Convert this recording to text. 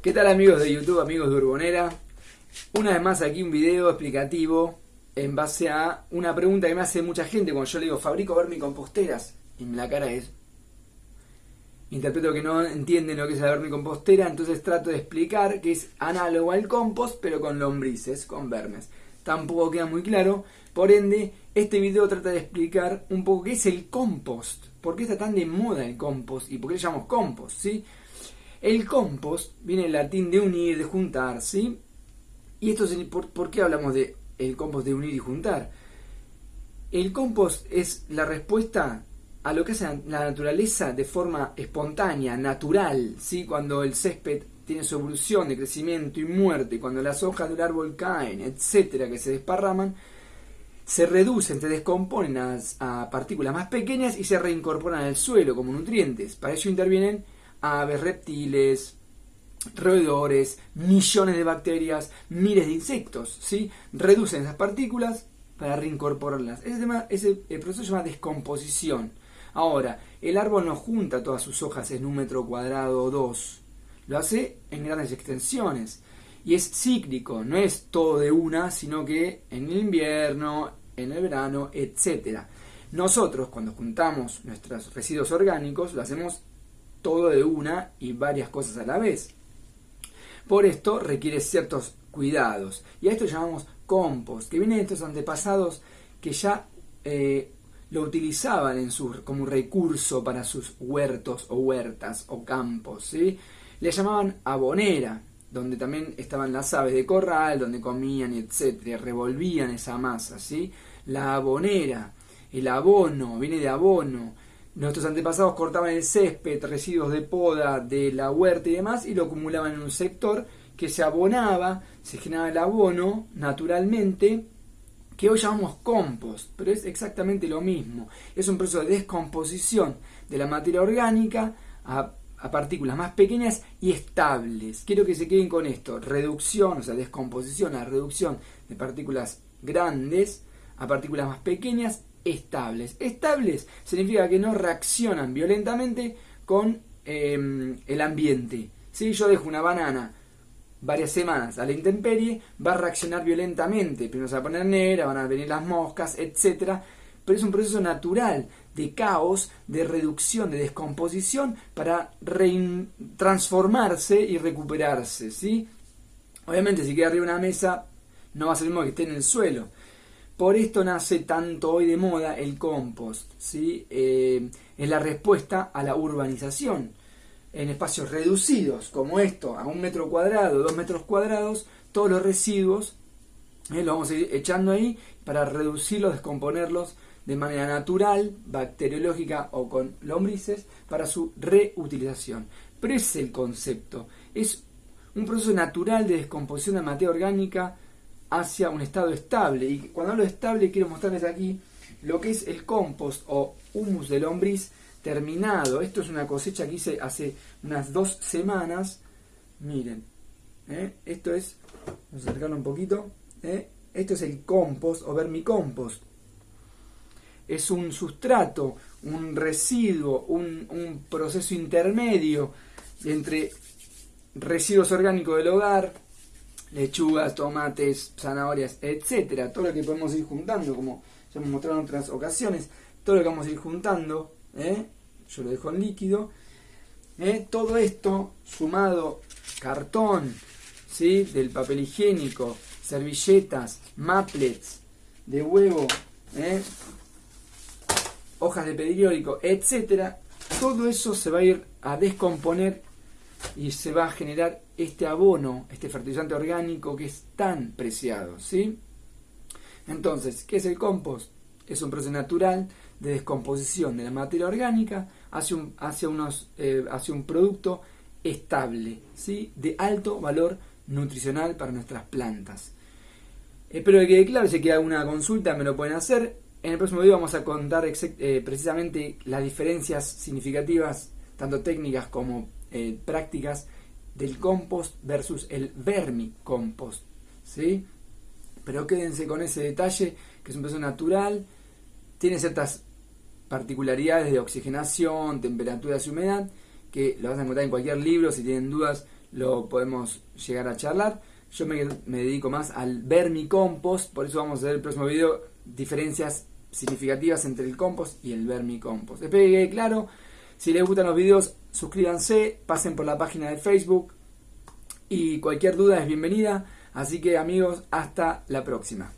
¿Qué tal amigos de YouTube, amigos de Urbonera? Una vez más aquí un video explicativo en base a una pregunta que me hace mucha gente cuando yo le digo fabrico vermicomposteras y la cara es interpreto que no entienden lo que es la vermicompostera entonces trato de explicar que es análogo al compost pero con lombrices, con vermes tampoco queda muy claro por ende este video trata de explicar un poco qué es el compost por qué está tan de moda el compost y por qué le llamamos compost, ¿sí? El compost viene del latín de unir, de juntar, ¿sí? Y esto es, ¿por, qué hablamos de el compost de unir y juntar? El compost es la respuesta a lo que hace la naturaleza de forma espontánea, natural, ¿sí? Cuando el césped tiene su evolución de crecimiento y muerte, cuando las hojas del árbol caen, etcétera, que se desparraman, se reducen, se descomponen a, a, partículas más pequeñas y se reincorporan al suelo como nutrientes. Para ello intervienen aves, reptiles, roedores, millones de bacterias, miles de insectos, ¿sí? Reducen esas partículas para reincorporarlas. Ese, tema, ese el proceso se llama descomposición. Ahora, el árbol no junta todas sus hojas en un metro cuadrado o dos. Lo hace en grandes extensiones. Y es cíclico, no es todo de una, sino que en el invierno, en el verano, etc. Nosotros, cuando juntamos nuestros residuos orgánicos, lo hacemos todo de una y varias cosas a la vez. Por esto requiere ciertos cuidados. Y a esto llamamos compost, que viene de estos antepasados que ya eh, lo utilizaban en su, como recurso para sus huertos o huertas o campos. ¿sí? Le llamaban abonera, donde también estaban las aves de corral, donde comían, etcétera, revolvían esa masa. ¿sí? La abonera, el abono, viene de abono, Nuestros antepasados cortaban el césped, residuos de poda de la huerta y demás, y lo acumulaban en un sector que se abonaba, se generaba el abono naturalmente, que hoy llamamos compost, pero es exactamente lo mismo. Es un proceso de descomposición de la materia orgánica a, partículas más pequeñas y estables. Quiero que se queden con esto. Reducción, o sea, descomposición, la reducción de partículas grandes a partículas más pequeñas estables. Estables significa que no reaccionan violentamente con em, el ambiente. Si yo dejo una banana varias semanas a la intemperie, va a reaccionar violentamente. Primero se va a poner negra, van a venir las moscas, etc. Pero es un proceso natural de caos, de reducción, de descomposición para transformarse y recuperarse. ¿sí? Obviamente si queda arriba una mesa no va a ser lo mismo que esté en el suelo. Por esto nace tanto hoy de moda el compost, ¿sí? Eh, es la respuesta a la urbanización. En espacios reducidos, como esto, a un metro cuadrado, dos metros cuadrados, todos los residuos eh, los vamos a ir echando ahí para reducirlos, descomponerlos de manera natural, bacteriológica o con lombrices, para su reutilización. Pero es el concepto. Es un proceso natural de descomposición de materia orgánica hacia un estado estable. Y cuando hablo de estable quiero mostrarles aquí lo que es el compost o humus de lombriz terminado. Esto es una cosecha que hice hace unas dos semanas. Miren, ¿eh? esto es, vamos a acercarlo un poquito. ¿eh? Esto es el compost o vermicompost. Es un sustrato, un residuo, un, un proceso intermedio entre residuos orgánicos del hogar, lechugas, tomates, zanahorias, etcétera, todo lo que podemos ir juntando, como ya hemos mostrado en otras ocasiones, todo lo que vamos a ir juntando, ¿eh? yo lo dejo en líquido, ¿eh? todo esto sumado cartón, ¿sí? del papel higiénico, servilletas, maplets, de huevo, ¿eh? hojas de periódico, etcétera, todo eso se va a ir a descomponer y se va a generar este abono, este fertilizante orgánico que es tan preciado, ¿sí? Entonces, ¿qué es el compost? Es un proceso natural de descomposición de la materia orgánica hacia un, hacia unos, eh, hacia un producto estable, ¿sí? de alto valor nutricional para nuestras plantas. Espero que quede claro, si queda alguna consulta me lo pueden hacer. En el próximo video vamos a contar eh, precisamente las diferencias significativas, tanto técnicas como eh, prácticas del compost versus el vermicompost. ¿sí? Pero quédense con ese detalle, que es un proceso natural, tiene ciertas particularidades de oxigenación, temperaturas y humedad, que lo vas a encontrar en cualquier libro, si tienen dudas lo podemos llegar a charlar. Yo me, dedico más al vermicompost, por eso vamos a ver el próximo video diferencias significativas entre el compost y el vermicompost. Espero que quede claro. Si les gustan los videos, suscríbanse, pasen por la página de Facebook y cualquier duda es bienvenida. Así que amigos, hasta la próxima.